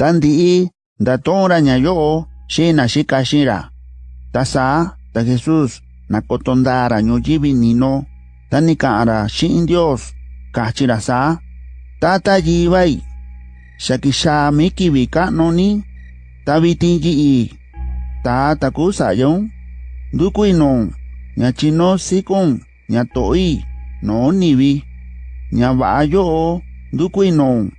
Tandi datora nyayo shina shikashira. Tasa ta Jesus nakotondara nyoyibi nino. Tanika ara shin Dios kachirasa tata yibai. Shakisha mikibi kanoni tabitinji i. Tata kusayon dukuinon nyachino sikon nyatoi. No nibi nyabayo dukuinon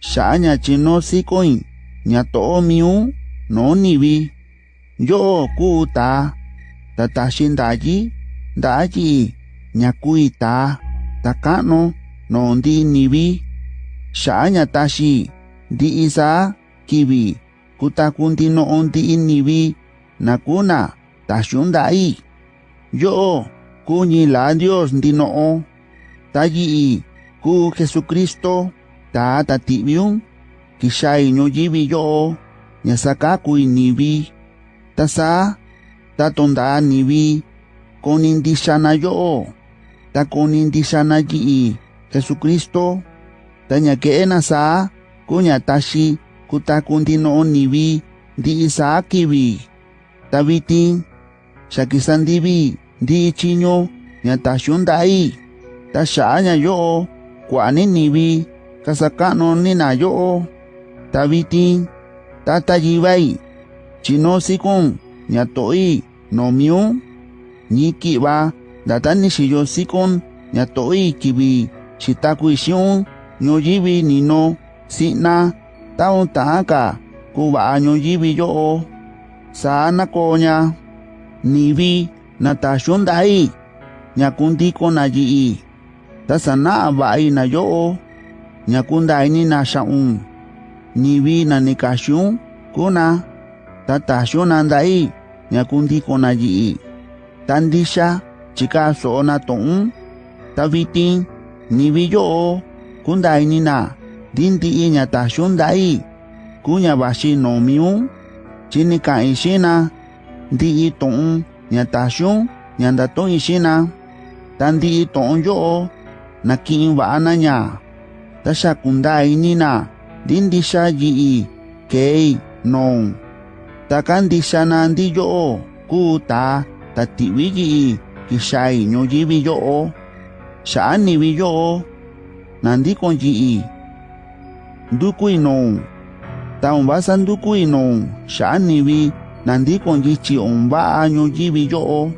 Shanya chino sikoin, nyato miu, no nibi. Yo kuta, tatashin daji, daji, nyakuita, takano, no ndi nibi. Shanya tashi, di isa, kibi, kutakundi no ondi nibi, nakuna, tashun dai. Yo, kuñi la Dios ndi no, taji, ku Jesucristo, tata tibion, kishai no yibi yo, nyasakakui nibi, tasa, tatonda nibi, konindishana yo, ta konindishana yi, Jesucristo, tanya keena sa, kunya tashi, kutakundino nibi, di isa akibi, tabitin, shakisandibi, di ta nyatashundai, tashanya yo, kuani nibi, ta xa'a ña yo'o kua'a ni nivi kasaka'nu ni na yo'o ta vitin tata yivai chino sikun nya to'i noo miun ñi ki'va ndata ni xiyo sikun ña to'i kivi xitakui xi'un ñuyivi nino, si'na taun ta'an ka ba ñuyivi yo'o saa nakoo ña nivi na taxiun nda'i ña kundiko na yi'i ta ba i na yo'o Nyakunda ini naxa'un niwi nanikaxyun kuna. Tataxyunanda'i ñakundikonayi'i tandixa chika so'ona tong tavitin niwi yo'o kundainina dindi'i ñataxyunda'i ku ñavaxi nomiun chinika'in xina ndi'i to'un ñataxyun ñandato'in xina tandi'i to'on yo'o naki'in tasha kundai nina dindisha jii kei nong. Takandisha nandi yoo ku ta tatiwi jii kisai nyo jibi yoo saan niwi yoo nandi kon jii dukui nong. Taumbasan dukui nong. Saan niwi? Nandi kon jichi ombaa nyo jibi yoo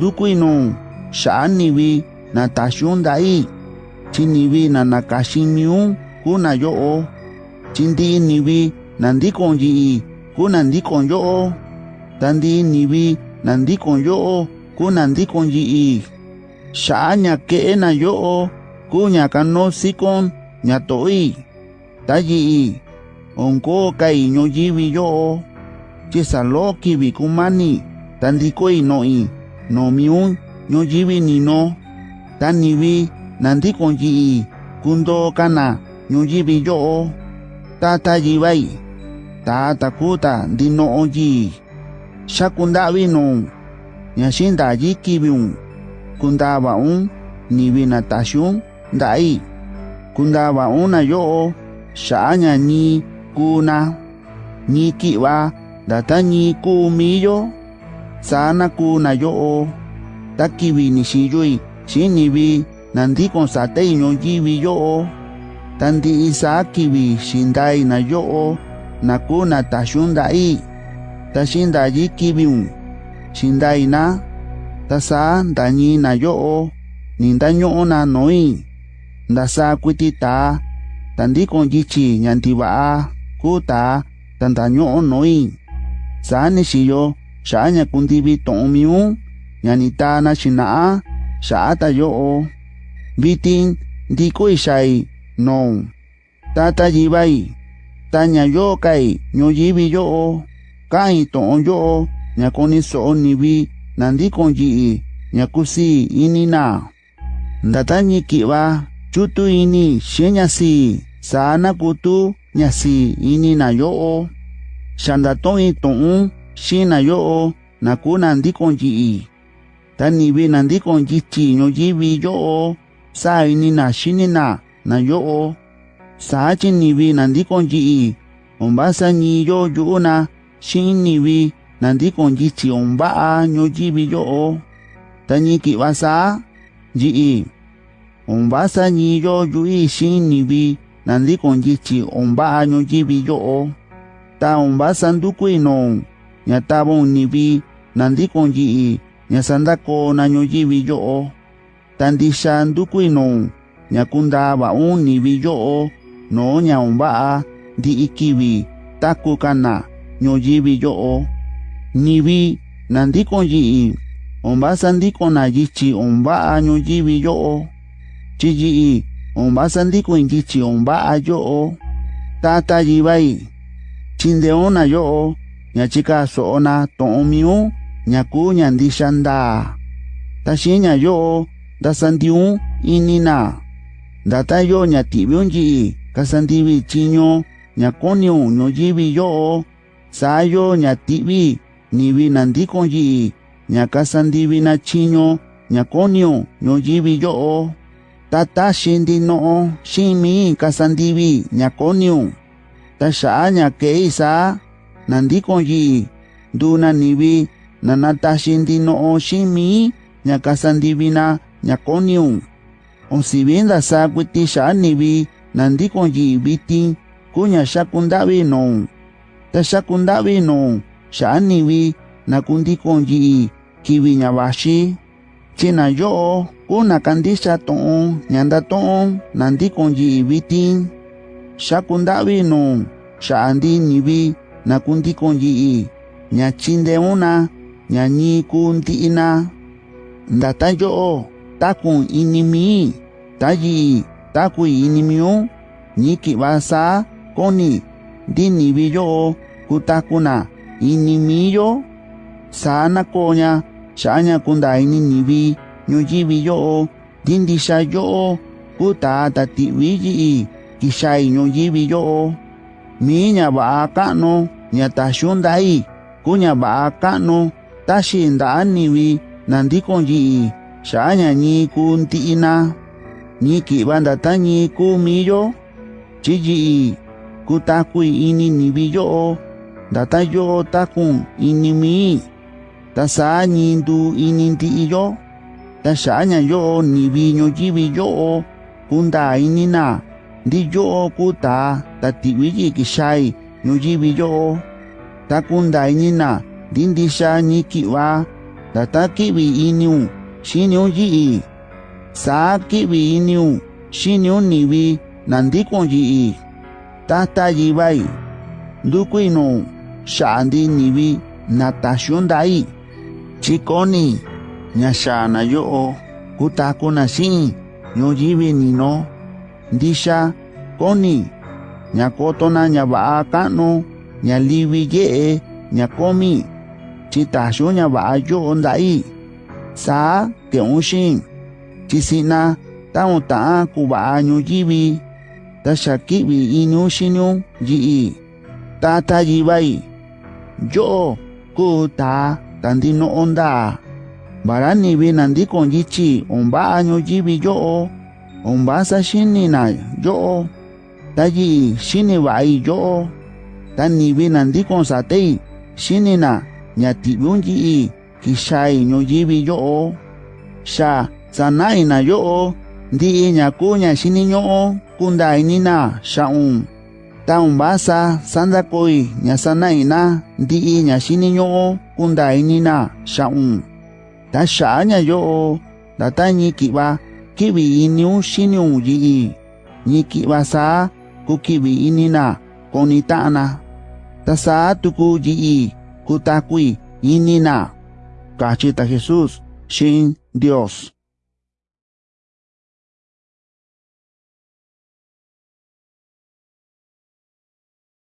dukui nong. Saan niwi? Natasyun dai. Chinivi na nakaxin kuna yo'o chi ndi'i nivi na ndikon yi'i kuna ndikon yo'o o, ndi'i nivi na ndikon yo'o kuna ndikon yi'i xa'a ña ke'e na yo'o kuu ña kanó sikon ña to'i ta yi'i onko kai ñuyivi yo'o chi saló kivi kumani ta no no'i noo miun ñuyivi nino. Ta nivi nanti ndikon kundo kundoo kana ñuyivi yo'o tata yivai ta takuta ndino'o yi'i xaku nda'vi nuu ña xindayi kiviun kundava un nivi na taxiun nda'i kundava un ni yo'o xa'a ña ñi kuna ñi ki'va ndata ñi kuu miyo saa na kuu na nandi ta kivi ni xiyoi satei ñuyivi yo'o ta ndi'i saa kivi xindai na yo'o na kuu na taxiun nda'i ta xindayi kiviun xindai na ta saa ndañi na yo'o ninda nyo na no'i ndasaa kuiti taa ta ndikon yichi ña ntiva'a kuu taa ta nyo no'i sa ni xiyo xa'a ña kundivi tu'un miun ña ni taa na xina'a xa'a ta yo'o bitin diku isai non. Tata jibai, tanya yo kai nyo jibi yo o, kai toon yo o, nyakoni soon nibi, nandikon ji i, nyakusi inina. ndata nyikiba chutu ini sheñasi, sana kutu nyasi inina yo o, Shandatoi toon, shina yo o, naku nandikon ji i. Tanibi nandikon yichi nyo jibi yo o, sa ini na xini na na yo'o sa chi nivi na ndikon yi'i ombasa ni yo yu'u na xi'in nivi na ndikon yichi onva'a ñuyivi yo'o ta ñi ki'va saa yi'i ombasa ni yo yu'i xi'in nivi na ndikon yichi vi yo yo'o ta ombasa ndukui no ña tavon nivi na ndikon yi'i ña sandako na ñuyivi yo'o tandisa ndukuinu nyakunda va'u nivi yo'o no ñaumba'a ndi'i kivi taku kana ñoyivi yo'o. Nivi nandikon yi'i ombasa ndikona yichi omba'a ñoyivi yo'o. Chi yi'i ombasa ndikon yichi omba'a yo'o. Tata yivai chindeona yo'o ñachika so'ona to'on miu ñaku ñandisa ndaa taxiña yo'o dasandiun inina. Kasandibi ñativiunyi kasandivi chiño nyo jibi yo'o sayo ñativi nivi nandikoyi ñakasandivi na chiño nyo jibi yo'o tata xindino'o keisa kasandivi ñakoniun taxa'a ñakei sa nandikoyi nduna nivi nanataxindino'o ximi ñakasandivina nyakonium onsivinda sa kuitixa anivi nandi konji viti kunya xa kundavi non ta xa kundavi non xa anivi na kundi konji kivi ñavaxi. Cina yo'o kuna kandixa to'on ñanda to'on nandi konji viti. Xa kundavi non xa andi nivi na kundi konji ñachinde una ñañi kundi'ina. Ndata yo'o takun inimi tayi taku inimio niki basa koni dini biyo kutakuna inimiyo sana koña shaña kunda ininibi ñuyibi yo dindisha yo kutata tiwiyi kishai ñuyibi yo miña ba'a ka'nu ña taxundai kuña ba'a ka'nu taxinda'aniwi nandikon yi'i shanya ni kunti ina. Ni kibanda tanyi kumiyo chiji kutaku ini nibiyo datayo takun ini mi. Tasa nyindu ini tiyo tasanya yo nibiyo jibiyo kunda inina ndiyo kuta na, kishai nujibiyo takunda inina dindisha nyikiwa tatakibi iniu xinyun yi'i saa ki'vi iniu xinyun nivi nandikun yi'i tata yivai ndukuinu xa'andi nivi natasyun dai chikoni ñaxa'a na yo'o kutaku na xi'in ñun yivi nino ndixa koni. Ña koto na ña va'a ka'nu ña livi ye'e ña komi chitaxun ña va'a yo'o nda'i. sa tionshin chisina taun ta kuba nyu yibi ta shakibi inu shinu yi ta ta yibai yo ku ta tandino onda barani bi nandi kon yichi omba nyu yibi yo omba sa shinina yo ta yi shini bai yo ta ni bi nandi kon satei shinina nyatibun yi kixai ñuyivi yo'o xa sana'i na yo'o ndi'i ña kuu ña xiniñu'u kunda inina xa'un ta onvasa sandakoi ña sana'ina ndi'i ña xiniñu'u kunda inina xa'un ta xa'a ña yo'o ndata ñi ki'va ki'vi iniun xiniun yi'i ñi sa saa kuki'vi inina koni ta'ana ta sa tuku yi'i kutakui inina cachita Jesús, sin Dios.